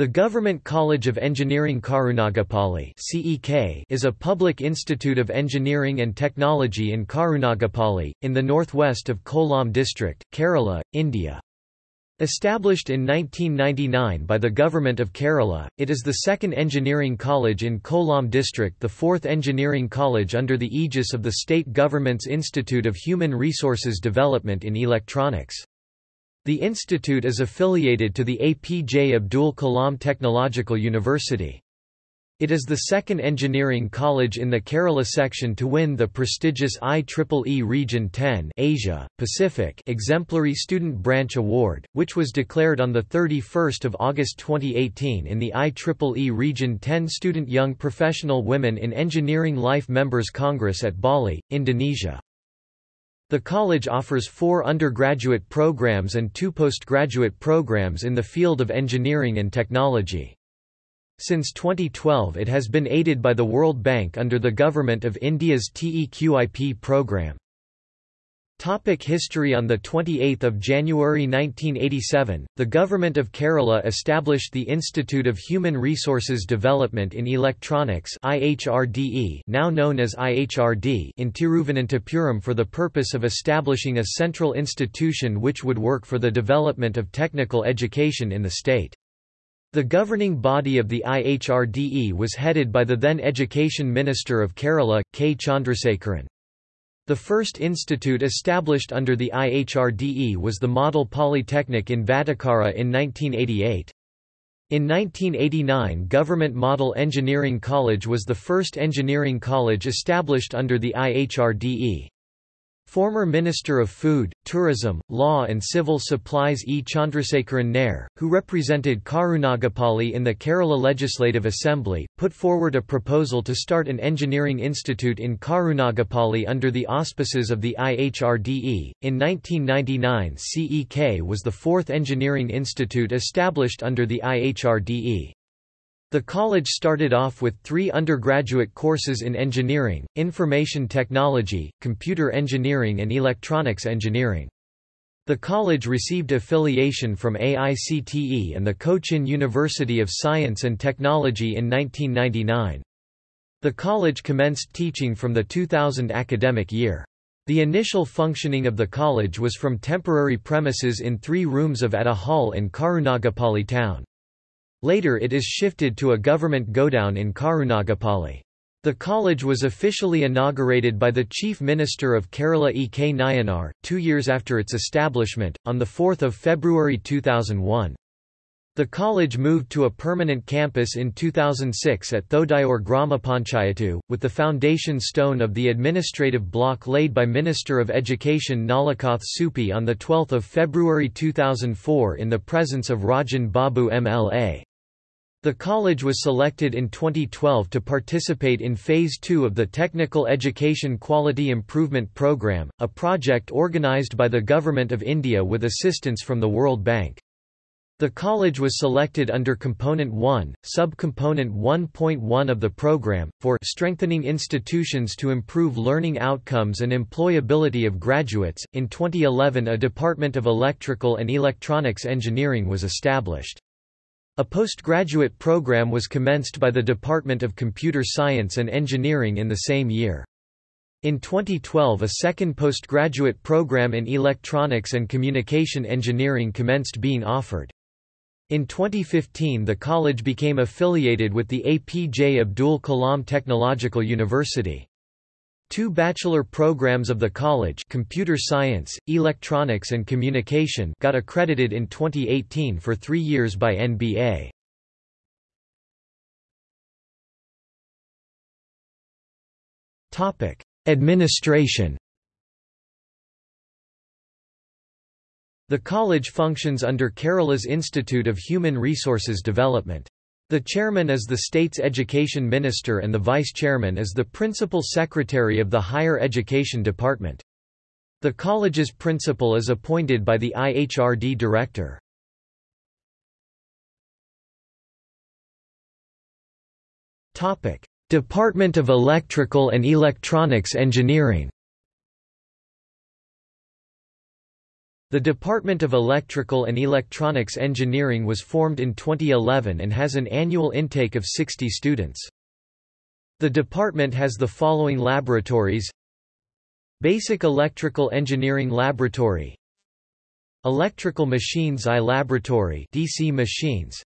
The Government College of Engineering Karunagapalli is a public institute of engineering and technology in Karunagapalli, in the northwest of Kollam district, Kerala, India. Established in 1999 by the Government of Kerala, it is the second engineering college in Kollam district the fourth engineering college under the aegis of the state government's Institute of Human Resources Development in Electronics. The institute is affiliated to the APJ Abdul Kalam Technological University. It is the second engineering college in the Kerala section to win the prestigious IEEE Region 10 Asia, Pacific Exemplary Student Branch Award, which was declared on 31 August 2018 in the IEEE Region 10 Student Young Professional Women in Engineering Life Members Congress at Bali, Indonesia. The college offers four undergraduate programs and two postgraduate programs in the field of engineering and technology. Since 2012 it has been aided by the World Bank under the Government of India's TEQIP program. Topic history On 28 January 1987, the Government of Kerala established the Institute of Human Resources Development in Electronics IHRDE now known as IHRD in Tiruvananthapuram for the purpose of establishing a central institution which would work for the development of technical education in the state. The governing body of the IHRDE was headed by the then Education Minister of Kerala, K. Chandrasekharan. The first institute established under the IHRDE was the Model Polytechnic in Vatakara in 1988. In 1989 Government Model Engineering College was the first engineering college established under the IHRDE. Former Minister of Food, Tourism, Law and Civil Supplies E. Chandrasekharan Nair, who represented Karunagapalli in the Kerala Legislative Assembly, put forward a proposal to start an engineering institute in Karunagapalli under the auspices of the IHRDE. In 1999 CEK was the fourth engineering institute established under the IHRDE. The college started off with three undergraduate courses in engineering, information technology, computer engineering and electronics engineering. The college received affiliation from AICTE and the Cochin University of Science and Technology in 1999. The college commenced teaching from the 2000 academic year. The initial functioning of the college was from temporary premises in three rooms of at a hall in Karunagapalli town. Later it is shifted to a government godown in Karunagapalli. The college was officially inaugurated by the Chief Minister of Kerala E. K. Nayanar, two years after its establishment, on 4 February 2001. The college moved to a permanent campus in 2006 at Thodayur Grama Panchayatu, with the foundation stone of the administrative block laid by Minister of Education Nalakath Soopy on 12 February 2004 in the presence of Rajan Babu MLA. The college was selected in 2012 to participate in Phase 2 of the Technical Education Quality Improvement Programme, a project organised by the Government of India with assistance from the World Bank. The college was selected under Component 1, Sub-Component 1.1 of the program, for strengthening institutions to improve learning outcomes and employability of graduates. In 2011, a Department of Electrical and Electronics Engineering was established. A postgraduate program was commenced by the Department of Computer Science and Engineering in the same year. In 2012 a second postgraduate program in Electronics and Communication Engineering commenced being offered. In 2015 the college became affiliated with the APJ Abdul Kalam Technological University. Two bachelor programs of the college Computer Science, Electronics and Communication got accredited in 2018 for three years by NBA. Administration The college functions under Kerala's Institute of Human Resources Development. The chairman is the state's education minister and the vice-chairman is the principal secretary of the higher education department. The college's principal is appointed by the IHRD director. Department of Electrical and Electronics Engineering The Department of Electrical and Electronics Engineering was formed in 2011 and has an annual intake of 60 students. The department has the following laboratories. Basic Electrical Engineering Laboratory. Electrical Machines I Laboratory DC machines.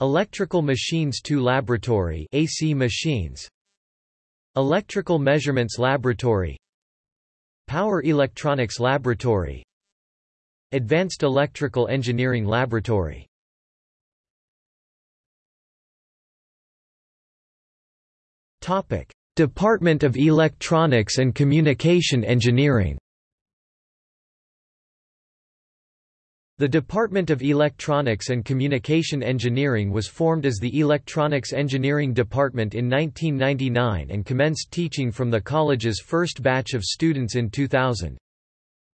Electrical Machines II Laboratory AC machines. Electrical Measurements Laboratory. Power Electronics Laboratory Advanced Electrical Engineering Laboratory. Topic. Department of Electronics and Communication Engineering. The Department of Electronics and Communication Engineering was formed as the Electronics Engineering Department in 1999 and commenced teaching from the college's first batch of students in 2000.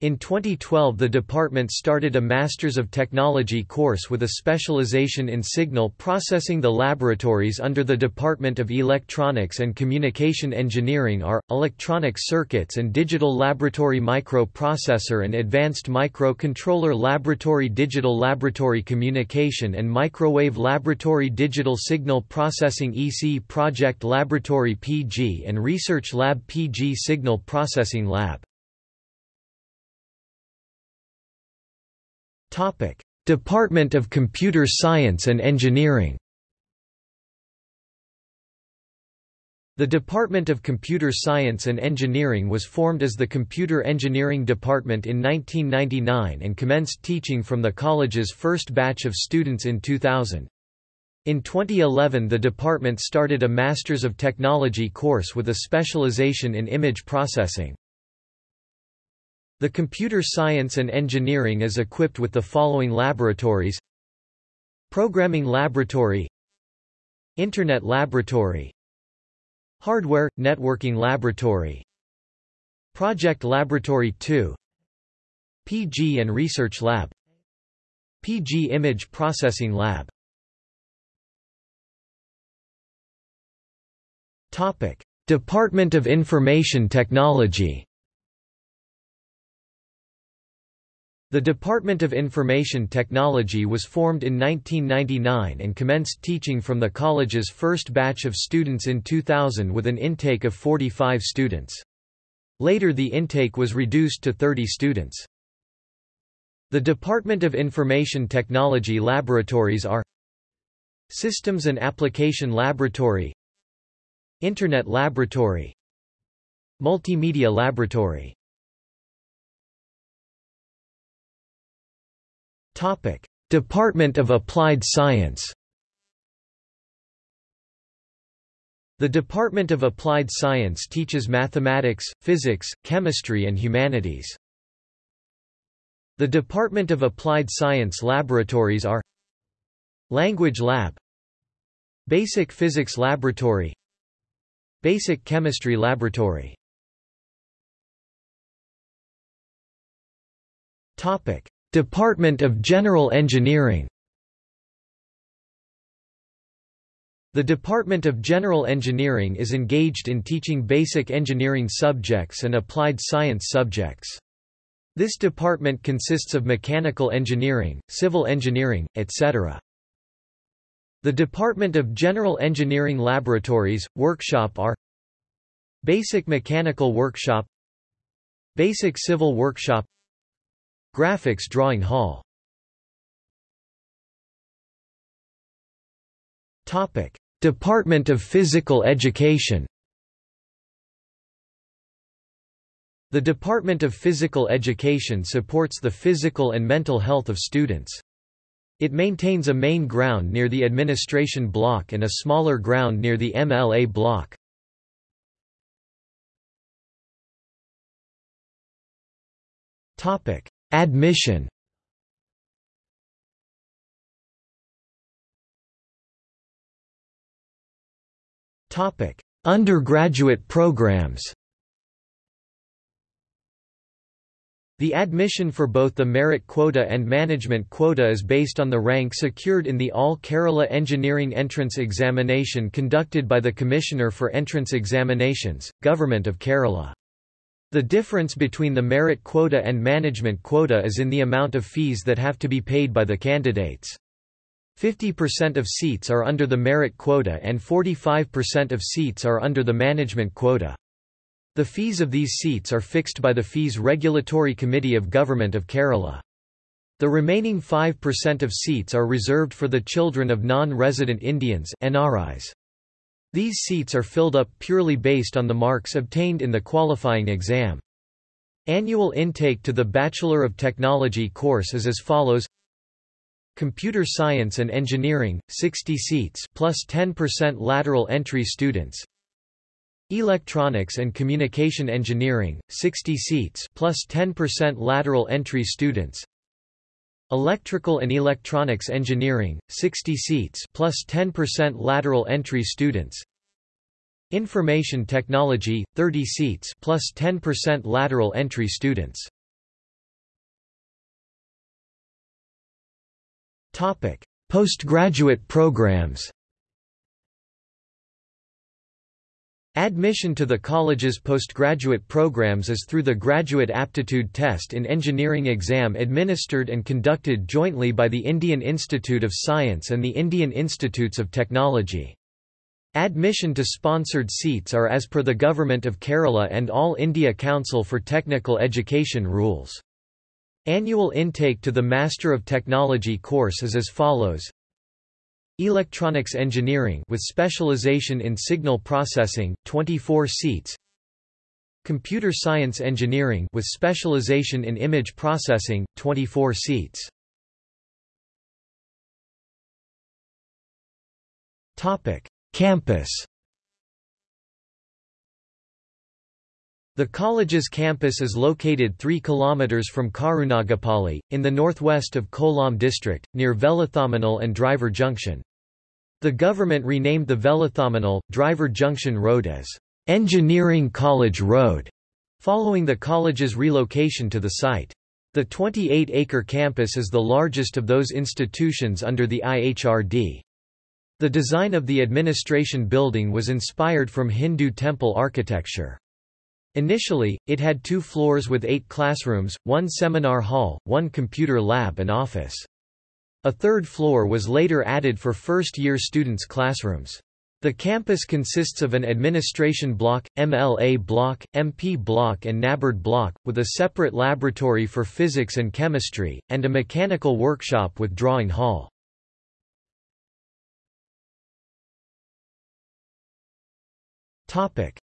In 2012 the department started a Masters of Technology course with a specialization in signal processing. The laboratories under the Department of Electronics and Communication Engineering are, Electronic Circuits and Digital Laboratory Microprocessor and Advanced Microcontroller Laboratory. Digital Laboratory Communication and Microwave Laboratory. Digital Signal Processing. EC Project Laboratory PG and Research Lab PG Signal Processing Lab Department of Computer Science and Engineering. The Department of Computer Science and Engineering was formed as the Computer Engineering Department in 1999 and commenced teaching from the college's first batch of students in 2000. In 2011 the department started a Masters of Technology course with a specialization in image processing. The computer science and engineering is equipped with the following laboratories. Programming Laboratory Internet Laboratory Hardware – Networking Laboratory Project Laboratory 2 PG and Research Lab PG Image Processing Lab. Department of Information Technology The Department of Information Technology was formed in 1999 and commenced teaching from the college's first batch of students in 2000 with an intake of 45 students. Later the intake was reduced to 30 students. The Department of Information Technology laboratories are Systems and Application Laboratory Internet Laboratory Multimedia Laboratory Department of Applied Science. The Department of Applied Science teaches mathematics, physics, chemistry and humanities. The Department of Applied Science laboratories are Language Lab Basic Physics Laboratory Basic Chemistry Laboratory Topic Department of General Engineering The Department of General Engineering is engaged in teaching basic engineering subjects and applied science subjects. This department consists of mechanical engineering, civil engineering, etc. The Department of General Engineering Laboratories, Workshop are Basic Mechanical Workshop Basic Civil Workshop Graphics Drawing Hall Topic: Department of Physical Education The Department of Physical Education supports the physical and mental health of students. It maintains a main ground near the administration block and a smaller ground near the MLA block. Topic: Admission Topic: Undergraduate programs. The admission for both the merit quota and management quota is based on the rank secured in the All Kerala Engineering Entrance Examination conducted by the Commissioner for Entrance Examinations, Government of Kerala. The difference between the merit quota and management quota is in the amount of fees that have to be paid by the candidates. 50% of seats are under the merit quota and 45% of seats are under the management quota. The fees of these seats are fixed by the Fees Regulatory Committee of Government of Kerala. The remaining 5% of seats are reserved for the children of non-resident Indians NRIs. These seats are filled up purely based on the marks obtained in the qualifying exam. Annual intake to the Bachelor of Technology course is as follows. Computer Science and Engineering, 60 seats plus 10% lateral entry students. Electronics and Communication Engineering, 60 seats plus 10% lateral entry students Electrical and Electronics Engineering, 60 seats plus 10% lateral entry students. Information Technology, 30 seats plus 10% lateral entry students. Topic: Postgraduate programs Admission to the college's postgraduate programs is through the Graduate Aptitude Test in Engineering exam administered and conducted jointly by the Indian Institute of Science and the Indian Institutes of Technology. Admission to sponsored seats are as per the Government of Kerala and All India Council for Technical Education rules. Annual intake to the Master of Technology course is as follows Electronics Engineering with specialization in signal processing, 24 seats. Computer Science Engineering with specialization in image processing, 24 seats. Topic: Campus. The college's campus is located 3 km from Karunagapalli, in the northwest of Kollam district, near Velathamanal and Driver Junction. The government renamed the Velathamanal, Driver Junction Road as Engineering College Road, following the college's relocation to the site. The 28-acre campus is the largest of those institutions under the IHRD. The design of the administration building was inspired from Hindu temple architecture. Initially, it had two floors with eight classrooms, one seminar hall, one computer lab and office. A third floor was later added for first-year students' classrooms. The campus consists of an administration block, MLA block, MP block and NABARD block, with a separate laboratory for physics and chemistry, and a mechanical workshop with drawing hall.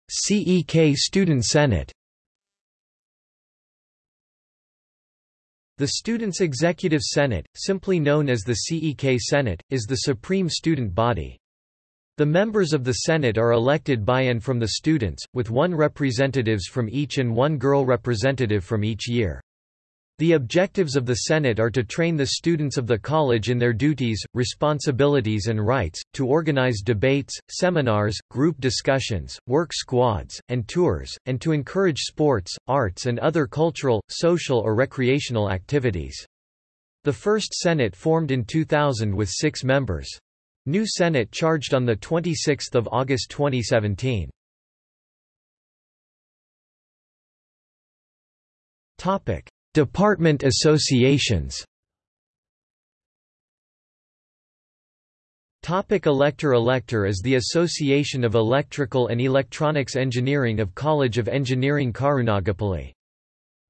CEK Student Senate The Students' Executive Senate, simply known as the CEK Senate, is the supreme student body. The members of the Senate are elected by and from the students, with one representatives from each and one girl representative from each year. The objectives of the Senate are to train the students of the college in their duties, responsibilities and rights, to organize debates, seminars, group discussions, work squads, and tours, and to encourage sports, arts and other cultural, social or recreational activities. The first Senate formed in 2000 with six members. New Senate charged on 26 August 2017. Topic. Department associations Topic Elector Elector is the Association of Electrical and Electronics Engineering of College of Engineering Karunagapalli.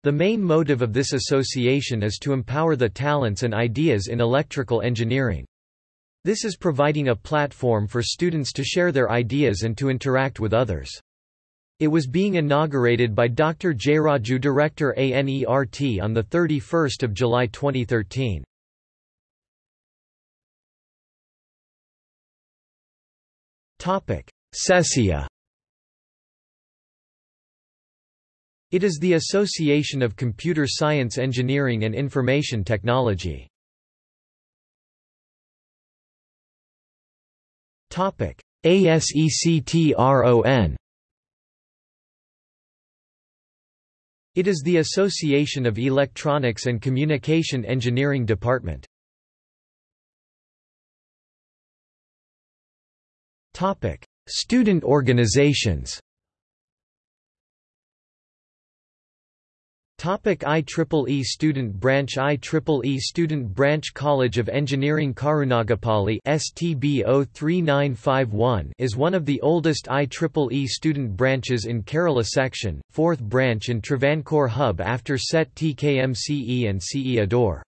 The main motive of this association is to empower the talents and ideas in electrical engineering. This is providing a platform for students to share their ideas and to interact with others. It was being inaugurated by Dr. Jayraju Director ANERT on 31 July 2013. CESIA It is the Association of Computer Science Engineering and Information Technology. ASECTRON It is the Association of Electronics and Communication Engineering Department. Student organizations Topic IEEE Student Branch IEEE Student Branch College of Engineering Karunagapalli STB 03951 is one of the oldest IEEE student branches in Kerala section, fourth branch in Travancore hub after SET TKMCE and CE Adoor.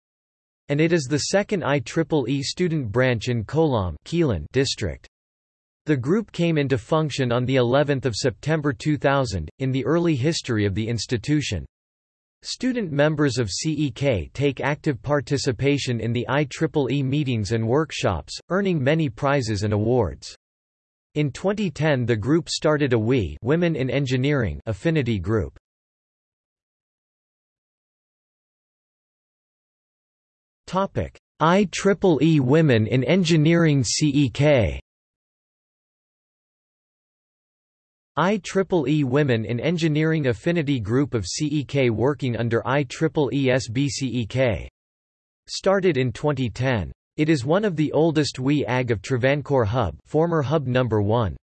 And it is the second IEEE student branch in Kollam district. The group came into function on the 11th of September 2000 in the early history of the institution. Student members of CEK take active participation in the IEEE meetings and workshops, earning many prizes and awards. In 2010 the group started a WE Women in Engineering affinity group. IEEE Women in Engineering CEK IEEE Women in Engineering Affinity Group of CEK working under IEEE SBCEK. Started in 2010. It is one of the oldest WE AG of Travancore Hub former Hub number 1.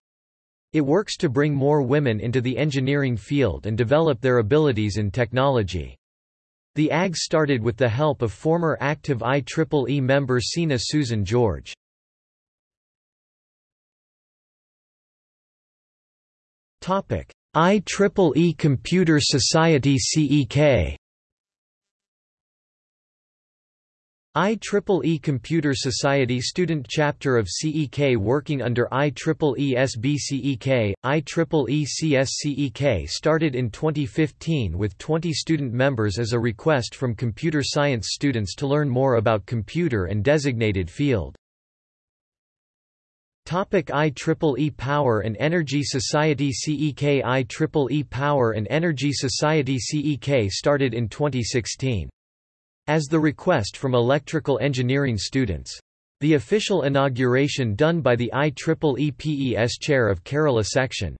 It works to bring more women into the engineering field and develop their abilities in technology. The AG started with the help of former active IEEE member Sina Susan George. IEEE Computer Society CEK IEEE Computer Society Student Chapter of CEK working under IEEE SBCEK, IEEE CSCEK started in 2015 with 20 student members as a request from computer science students to learn more about computer and designated field. Topic IEEE Power and Energy Society CEK IEEE Power and Energy Society CEK started in 2016. As the request from electrical engineering students. The official inauguration done by the IEEE PES Chair of Kerala Section.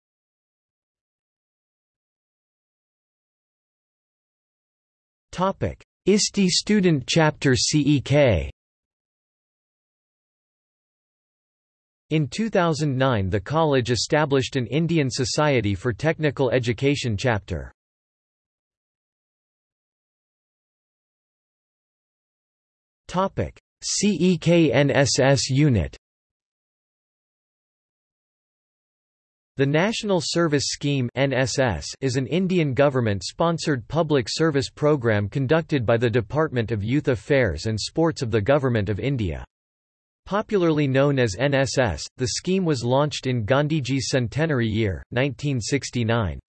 Topic: ISTE Student Chapter CEK In 2009 the college established an Indian Society for Technical Education chapter. CEKNSS unit The National Service Scheme (NSS) is an Indian government-sponsored public service program conducted by the Department of Youth Affairs and Sports of the Government of India. Popularly known as NSS, the scheme was launched in Gandhiji's centenary year, 1969.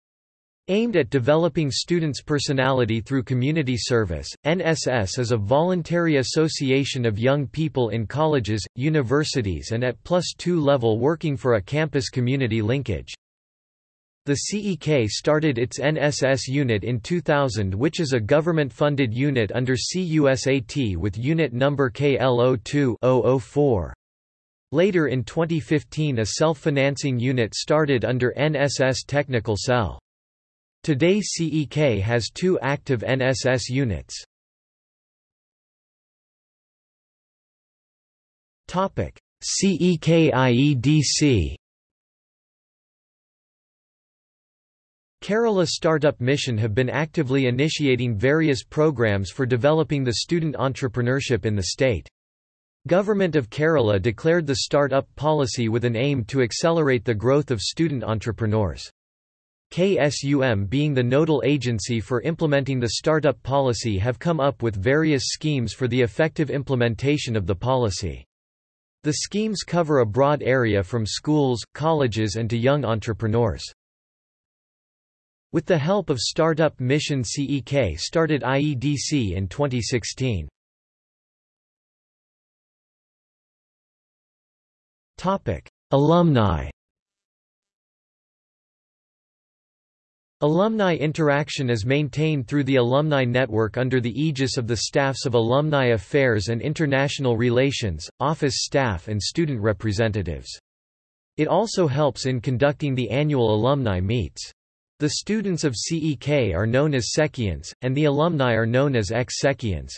Aimed at developing students' personality through community service, NSS is a voluntary association of young people in colleges, universities and at plus two level working for a campus community linkage. The CEK started its NSS unit in 2000 which is a government-funded unit under CUSAT with unit number KL02-004. Later in 2015 a self-financing unit started under NSS Technical Cell. Today CEK has two active NSS units. CEKIEDC Kerala Startup Mission have been actively initiating various programs for developing the student entrepreneurship in the state. Government of Kerala declared the Startup policy with an aim to accelerate the growth of student entrepreneurs. KSUM being the nodal agency for implementing the startup policy have come up with various schemes for the effective implementation of the policy. The schemes cover a broad area from schools, colleges and to young entrepreneurs. With the help of startup Mission CEK started IEDC in 2016. Alumni Alumni interaction is maintained through the Alumni Network under the aegis of the staffs of Alumni Affairs and International Relations, office staff and student representatives. It also helps in conducting the annual alumni meets. The students of CEK are known as Sekians, and the alumni are known as ex-Sekians.